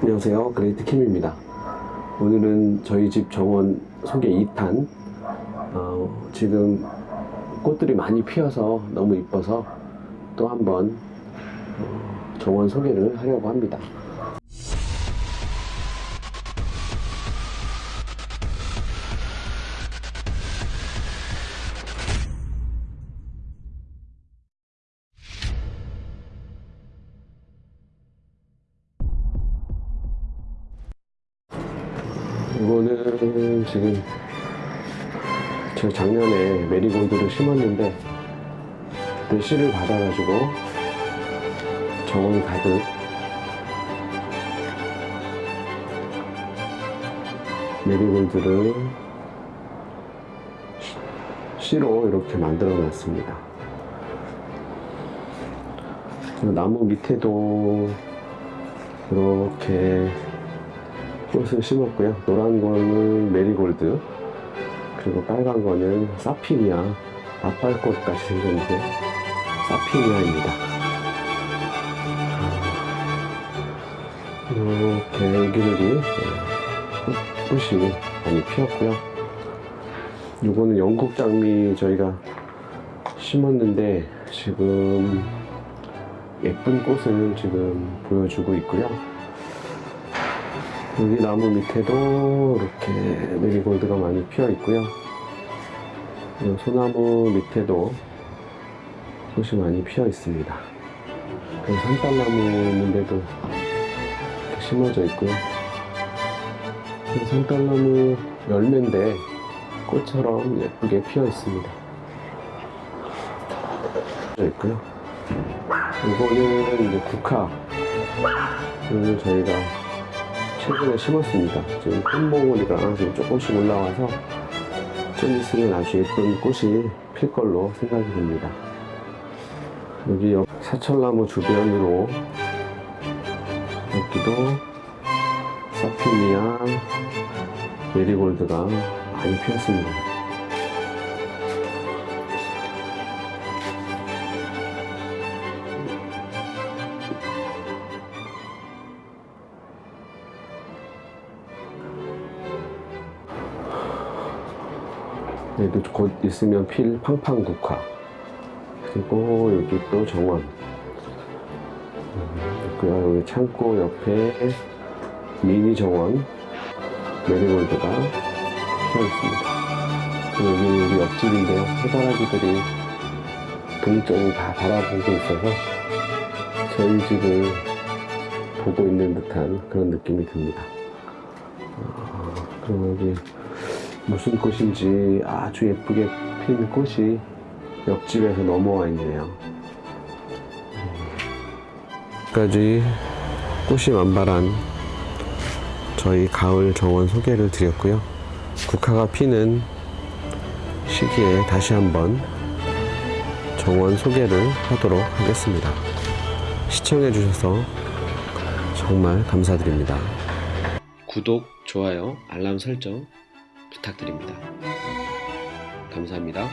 안녕하세요. 그레이트 캠입니다. 오늘은 저희 집 정원 소개 2탄 어, 지금 꽃들이 많이 피어서 너무 이뻐서 또 한번 어, 정원 소개를 하려고 합니다 이거는 지금 제가 작년에 메리골드를 심었는데 그때 씨를 받아가지고 정원 가득. 메리골드를 씨로 이렇게 만들어 놨습니다. 나무 밑에도 이렇게 꽃을 심었고요. 노란 거는 메리골드, 그리고 빨간 거는 사피니아, 나팔꽃 같이 생겼는데 사피니아입니다. 이렇게 애기들이 꽃이 많이 피었고요. 이거는 영국 장미 저희가 심었는데 지금 예쁜 꽃을 지금 보여주고 있고요. 여기 나무 밑에도 이렇게 메리골드가 많이 피어 있고요. 이 소나무 밑에도 꽃이 많이 피어 있습니다. 그리고 산딸나무 있는데도 심어져 있고요. 이 산딸나무 열매인데 꽃처럼 예쁘게 피어 있습니다. 있고요. 이거는 이제 국화를 저희가 최근에 심었습니다. 지금 꽃몽울이가 지금 조금씩 올라와서 좀 있으면 아주 예쁜 꽃이 필 걸로 생각이 됩니다. 여기 옆 사철나무 주변으로 여기도 사피니아 메리골드가 많이 피었습니다. 얘도 곧 있으면 필 팡팡 국화. 그리고 여기 또 정원. 음, 있고요. 여기 창고 옆에 미니 정원. 메리골드가 피어 있습니다. 여기 우리 옆집인데요 해바라기들이 동쪽을 다 바라보고 있어서 저희 집을 보고 있는 듯한 그런 느낌이 듭니다. 어, 그리고 여기 무슨 꽃인지 아주 예쁘게 핀 꽃이 옆집에서 넘어와 있네요. 까지 꽃이 만발한 저희 가을 정원 소개를 드렸고요. 국화가 피는 시기에 다시 한번 정원 소개를 하도록 하겠습니다. 시청해 주셔서 정말 감사드립니다. 구독, 좋아요, 알람 설정 부탁드립니다. 감사합니다.